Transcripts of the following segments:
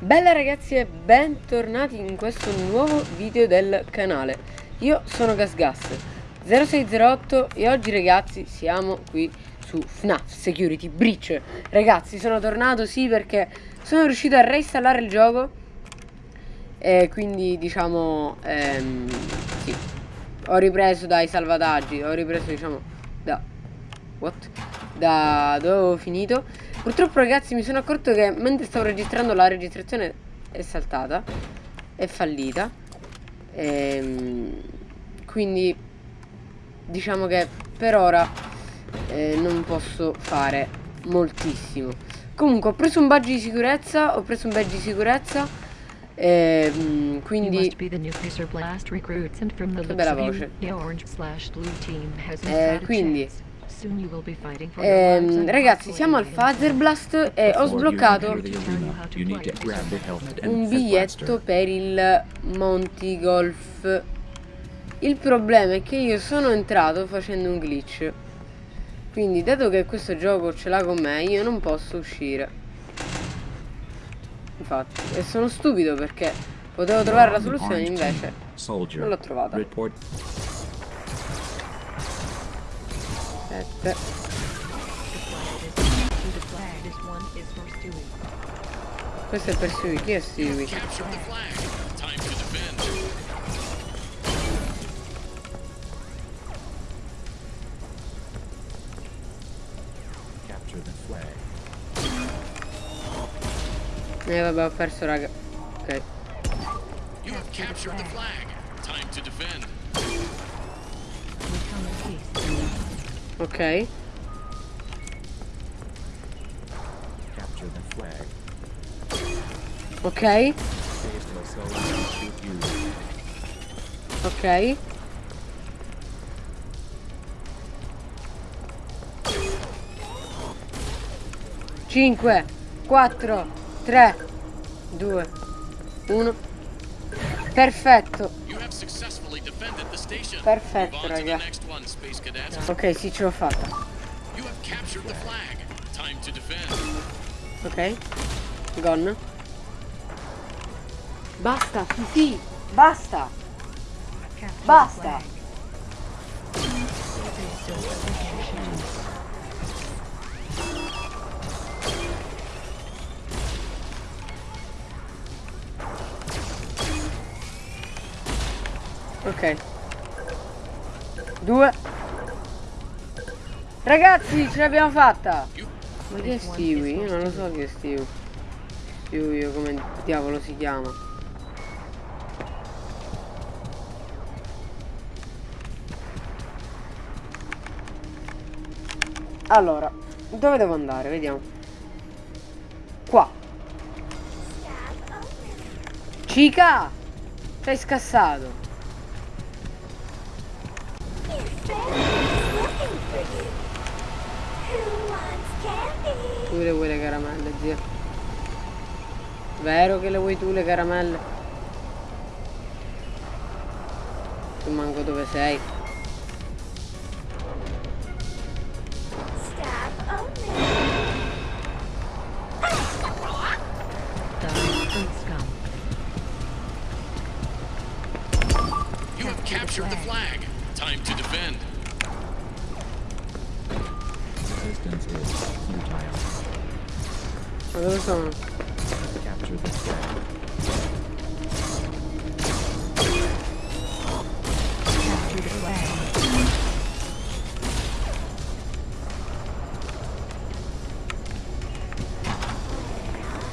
Bella ragazzi e bentornati in questo nuovo video del canale. Io sono GasGas0608 e oggi ragazzi siamo qui su FNAF Security Breach. Ragazzi sono tornato sì perché sono riuscito a reinstallare il gioco. E quindi diciamo ehm, sì. Ho ripreso dai salvataggi, ho ripreso diciamo da... What? Da dove avevo finito Purtroppo ragazzi mi sono accorto che mentre stavo registrando la registrazione è saltata È fallita. Ehm, Quindi diciamo che per ora eh, non posso fare moltissimo. Comunque ho preso un badge di sicurezza Ho preso un badge di sicurezza ehm, quindi che bella voce. Eh, quindi eh, ragazzi siamo al Blast e ho sbloccato un biglietto per il Monty Golf. Il problema è che io sono entrato facendo un glitch. Quindi dato che questo gioco ce l'ha con me io non posso uscire. Infatti e sono stupido perché potevo trovare la soluzione invece non l'ho trovata 7 questo è per Stewie, chi è Stewie? Eh vabbè ho perso raga Ok You have captured the flag. Time to defend. Ok. Ok. Ok. Cinque, quattro, tre, due, uno. Perfetto. Perfetto, raga. Ok, sì, ce l'ho fatta. Ok. Gone. Basta, sì. Basta. Basta. Ok. Due. Ragazzi, ce l'abbiamo fatta. Ma che è Stewie? Io non lo so che è Stewie. Stewie come diavolo si chiama. Allora, dove devo andare? Vediamo. Qua. Cica! Sei scassato. Tu le vuoi le caramelle, zia? Vero che le vuoi tu le caramelle? Tu manco dove sei. You have captured the flag. Time to defend. Resistance is futile. Ma dove sono? Capture the flag. Capture the flag.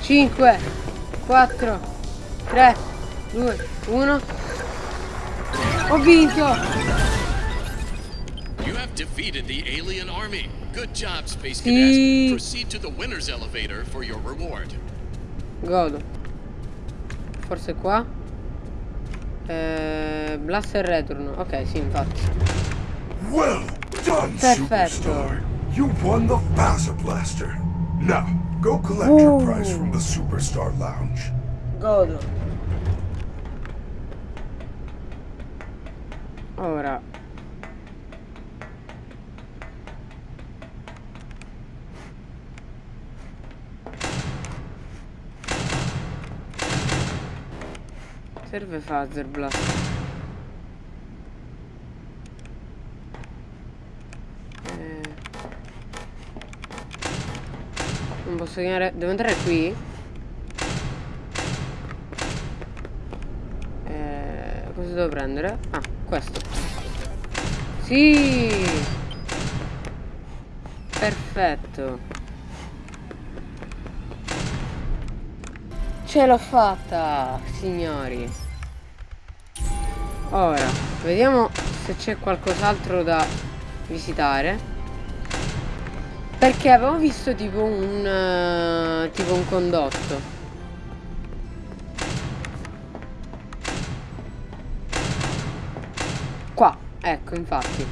Cinque, quattro, tre, due, uno. Ho vinto! Defeated the alien army. Good job, Space Cadets. Proceed to the winner's elevator for your reward. Godo. Forse qua? Eh, Blaster Return. Ok, sì, infatti. Well done, Superstar. You won the Faza Blaster. Now, go collect Ooh. your prize from the Superstar Lounge. Godo. Ora, Serve Phaser Blast. Eh. Non posso chiamare... Devo entrare qui? Eh, cosa devo prendere? Ah, questo. Sì! Perfetto. Ce l'ho fatta, signori. Ora, vediamo se c'è qualcos'altro da visitare. Perché avevo visto tipo un... Uh, tipo un condotto. Qua, ecco, infatti.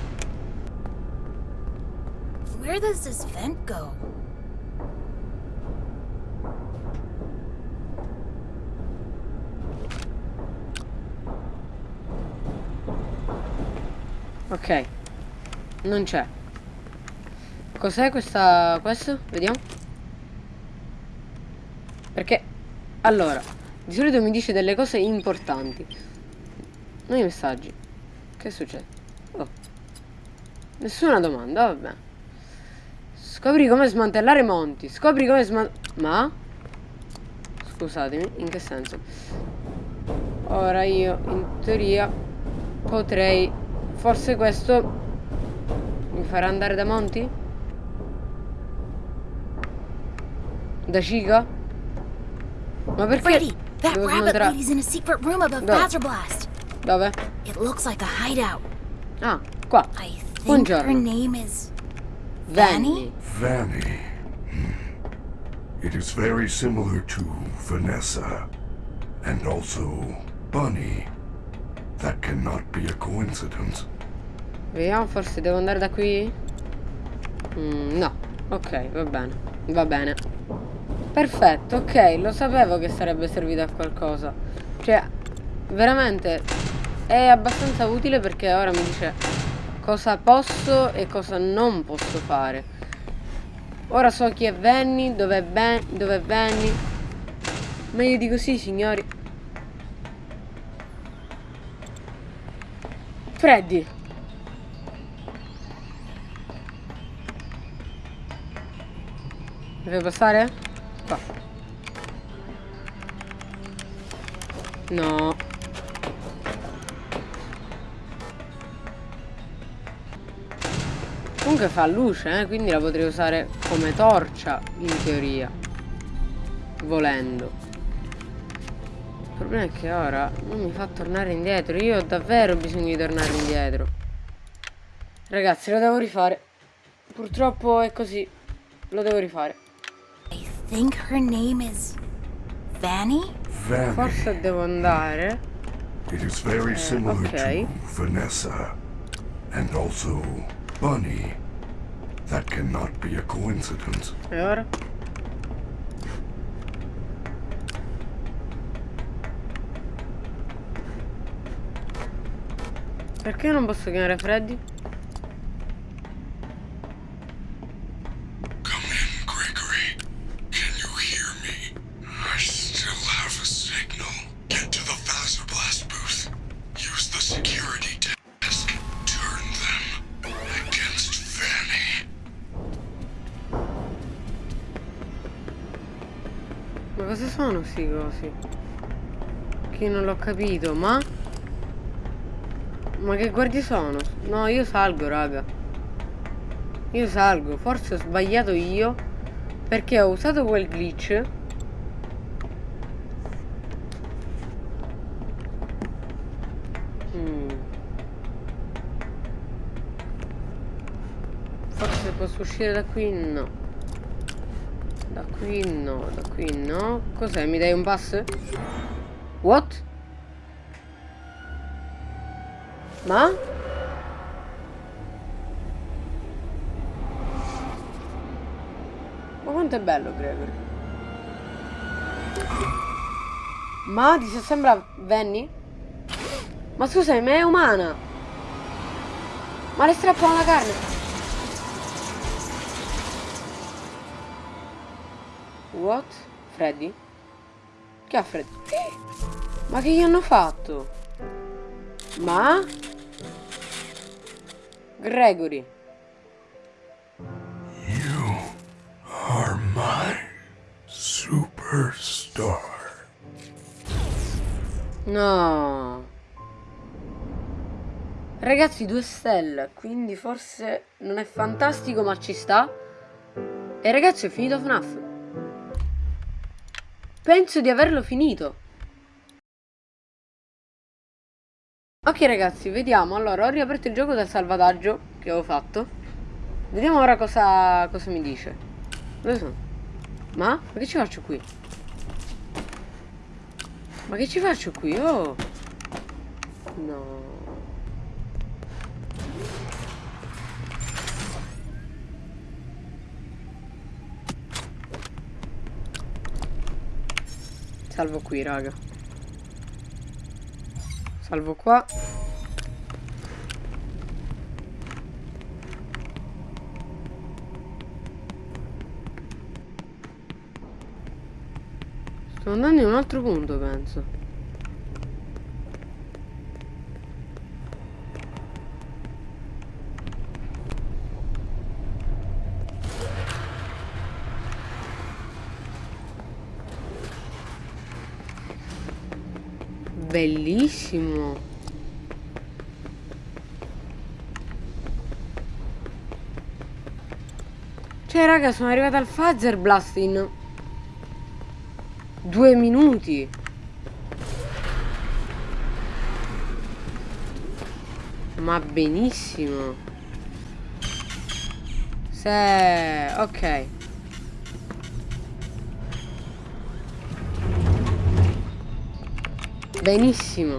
Where does this vent go? Ok. Non c'è. Cos'è questa... questo? Vediamo. Perché... Allora, di solito mi dice delle cose importanti. Noi messaggi. Che succede? Oh. Nessuna domanda, vabbè. Scopri come smantellare monti. Scopri come smantellare... Ma? Scusatemi, in che senso? Ora io, in teoria, potrei... Forse questo mi farà andare da Monti? Da Chica? Ma perché? Freddy, that devo rabbit smantellare- lady's in a secret room above Dove? Phaser Blast. Dove? It looks like a hideout. Ah, qua. I think Buongiorno. her name is Vanny. Vanny. It is very similar to Vanessa. And also Bunny. That cannot be a coincidence. Vediamo, forse devo andare da qui? Mm, no. Ok, va bene. Va bene. Perfetto, ok. Lo sapevo che sarebbe servito a qualcosa. Cioè, veramente è abbastanza utile perché ora mi dice cosa posso e cosa non posso fare. Ora so chi è Venny, dove è Ben, dove è Venny. Meglio di così, signori. Freddy. Deve passare? Qua. No. Comunque fa luce, eh, quindi la potrei usare come torcia, in teoria. Volendo. Il problema è che ora non mi fa tornare indietro. Io ho davvero bisogno di tornare indietro. Ragazzi, lo devo rifare. Purtroppo è così. Lo devo rifare. I think her name is Vanny? Vanny. Forse devo andare. It is very eh, similar okay. to Vanessa. And also Bunny. That cannot be a coincidence. E ora? Perché non posso chiamare Freddy? Cosa sono questi cosi? Che non l'ho capito, ma... Ma che guardie sono? No, io salgo, raga. Io salgo. Forse ho sbagliato io. Perché ho usato quel glitch. Mm. Forse posso uscire da qui? No. Qui no, da qui no. Cos'è? Mi dai un pass? What? Ma? Ma quanto è bello Gregory? Ma ti sembra Venny? Ma scusami, ma è umana! Ma le strappano la carne! What? Freddy? Che ha Freddy? Ma che gli hanno fatto? Ma? Gregory. You are my superstar. No. Ragazzi, due stelle, quindi forse non è fantastico ma ci sta. E ragazzi, ho finito FNAF. Penso di averlo finito. Ok ragazzi, vediamo. Allora, ho riaperto il gioco dal salvataggio che avevo fatto. Vediamo ora cosa, cosa mi dice. Dove sono? Ma? Ma che ci faccio qui? Ma che ci faccio qui? Oh! No. Salvo qui, raga. Salvo qua. Sto andando in un altro punto, penso. Bellissimo. Cioè, raga, sono arrivata al Fazer Blast in due minuti. Ma benissimo. Se... Ok. Benissimo.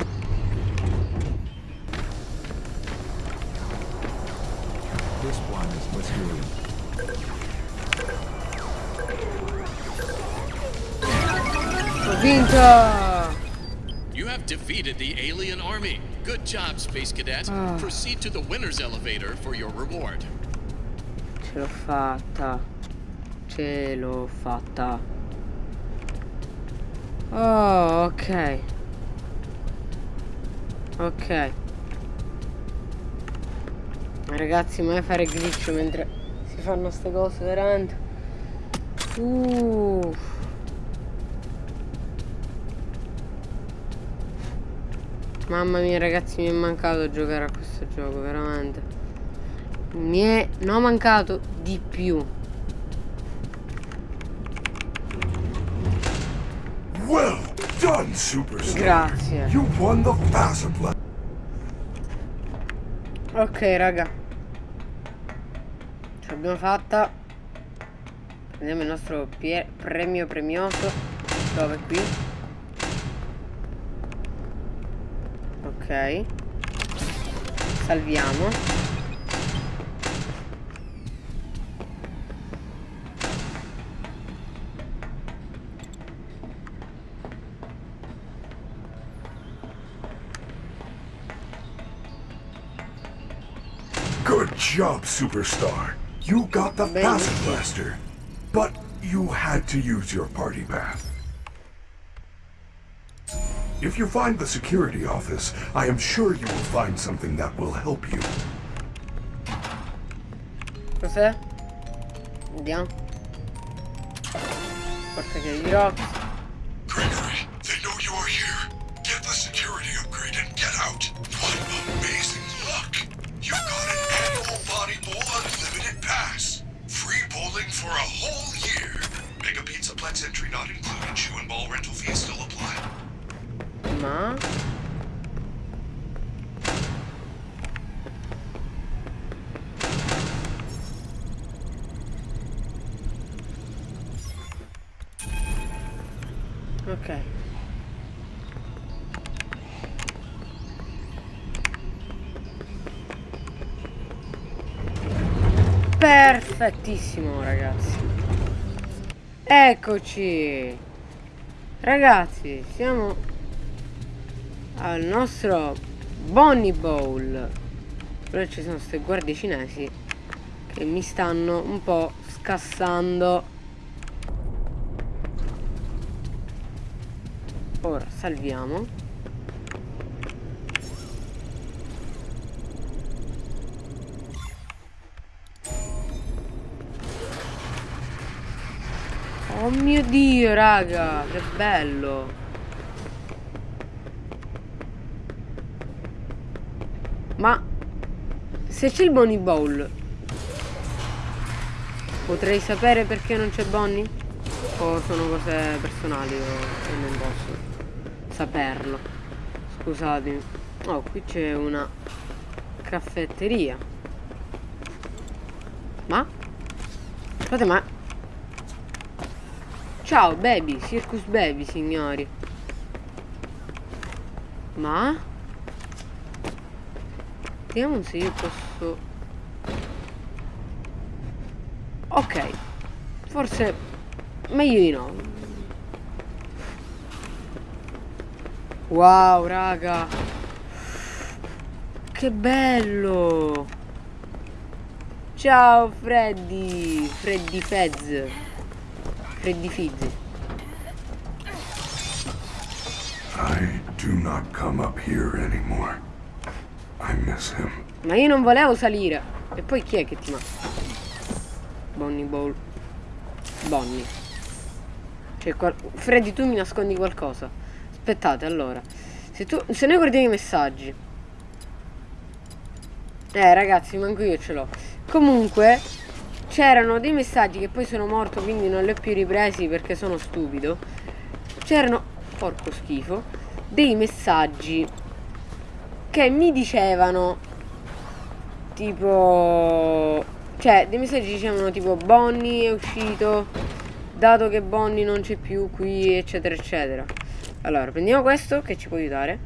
Ho vinto! You have defeated the alien army. Good job, Space Cadet. Ah. Proceed to the winner's elevator for your reward. Ce l'ho fatta. Ce l'ho fatta. Oh, ok. Ok. Ragazzi, mai fare glitch mentre si fanno ste cose, veramente. Uff. Mamma mia, ragazzi, mi è mancato giocare a questo gioco, veramente. Mi è no mancato di più. Done, superstar. Grazie. You won the Fazer Blast. Ok, raga. Ce l'abbiamo fatta. Prendiamo il nostro premio premioso. Dove qui? Ok. Salviamo. Job, superstar. You got the. Fazer Blaster. But you had to use your party path. If you find the security office, I am sure you will find something that will help you. Cos'è? Vediamo. Porta che rocks. Gregory, they know you are here. Get the security upgrade and get out. What amazing luck! You got annual Bowl Unlimited Pass. Free bowling for a whole year. Mega Pizza Plex entry not included. Shoe and ball rental fees still apply. Ma... Perfettissimo ragazzi. Eccoci. Ragazzi, siamo al nostro Bonnie Bowl. Però ci sono queste guardie cinesi che mi stanno un po' scassando. ora salviamo mio dio, raga, che bello. Ma se c'è il Bonnie Bowl, potrei sapere perché non c'è Bonnie? O sono cose personali o non posso saperlo? Scusatemi. Oh, qui c'è una caffetteria. Ma? Scusate, ma Ciao baby, Circus Baby signori. Ma? Vediamo se io posso Ok Forse Meglio di no. Wow raga. Che bello. Ciao Freddy. Freddy Fez Freddy Fizz I do not come up here anymore. I miss him. Ma io non volevo salire. E poi chi è che ti manca? Bonnie Ball. Bonnie. Cioè, qual... Freddy, tu mi nascondi qualcosa. Aspettate, allora. Se, tu... Se noi guardiamo i messaggi. Eh, ragazzi, manco io ce l'ho. Comunque, c'erano dei messaggi che poi sono morto, quindi non li ho più ripresi perché sono stupido. C'erano, porco schifo, dei messaggi che mi dicevano tipo cioè dei messaggi dicevano tipo Bonnie è uscito dato che Bonnie non c'è più qui eccetera eccetera. Allora prendiamo questo che ci può aiutare.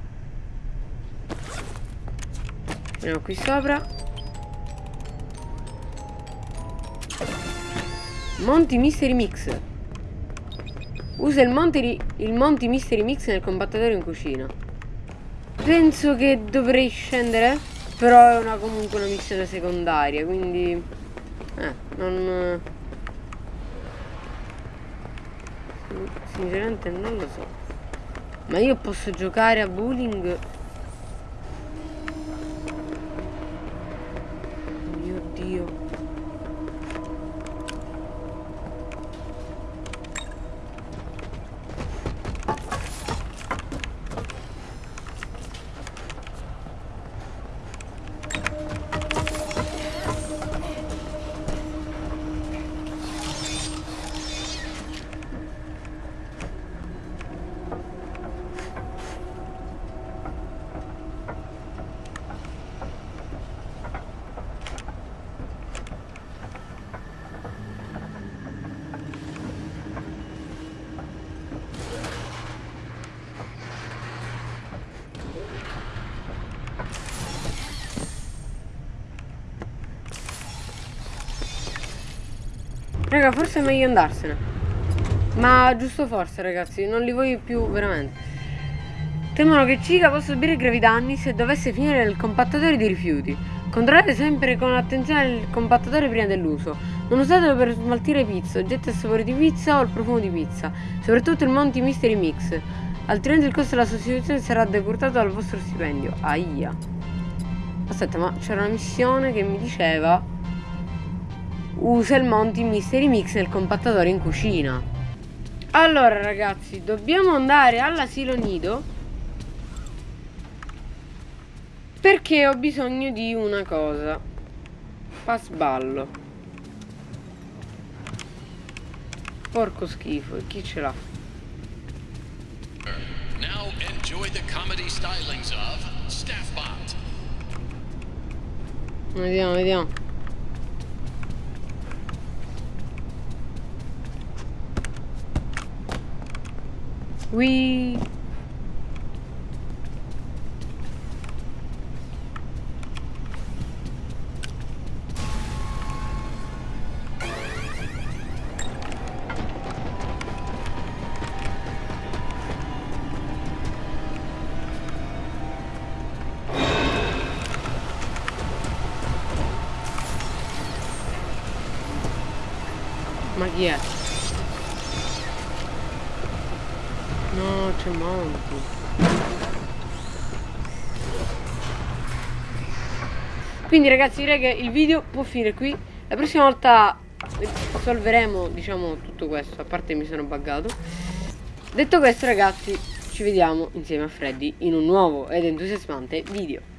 Andiamo qui sopra Monty Mystery Mix. Usa il Monty, il Monty Mystery Mix nel compattatore in cucina. Penso che dovrei scendere però è una, comunque una missione secondaria quindi eh non sinceramente non lo so. Ma io posso giocare a bowling mio dio Raga, forse è meglio andarsene. Ma giusto forse, ragazzi, non li voglio più veramente. Temono che Chica possa subire gravi danni se dovesse finire nel compattatore di rifiuti. Controllate sempre con attenzione il compattatore prima dell'uso. Non usatelo per smaltire pizza, oggetti a sapore di pizza o il profumo di pizza. Soprattutto il Monty Mystery Mix. Altrimenti il costo della sostituzione sarà decurtato dal vostro stipendio. Aia. Aspetta, ma c'era una missione che mi diceva usa il Monty Mystery Mix nel compattatore in cucina. Allora ragazzi, dobbiamo andare all'asilo nido perché ho bisogno di una cosa. Pasballo. Porco schifo, e chi ce l'ha? Now enjoy the comedy stylings of Staffbot. Vediamo, vediamo. Whee! Ma c'è Monty. Quindi ragazzi direi che il video può finire qui. La prossima volta risolveremo diciamo tutto questo. A parte mi sono buggato. Detto questo ragazzi ci vediamo insieme a Freddy in un nuovo ed entusiasmante video.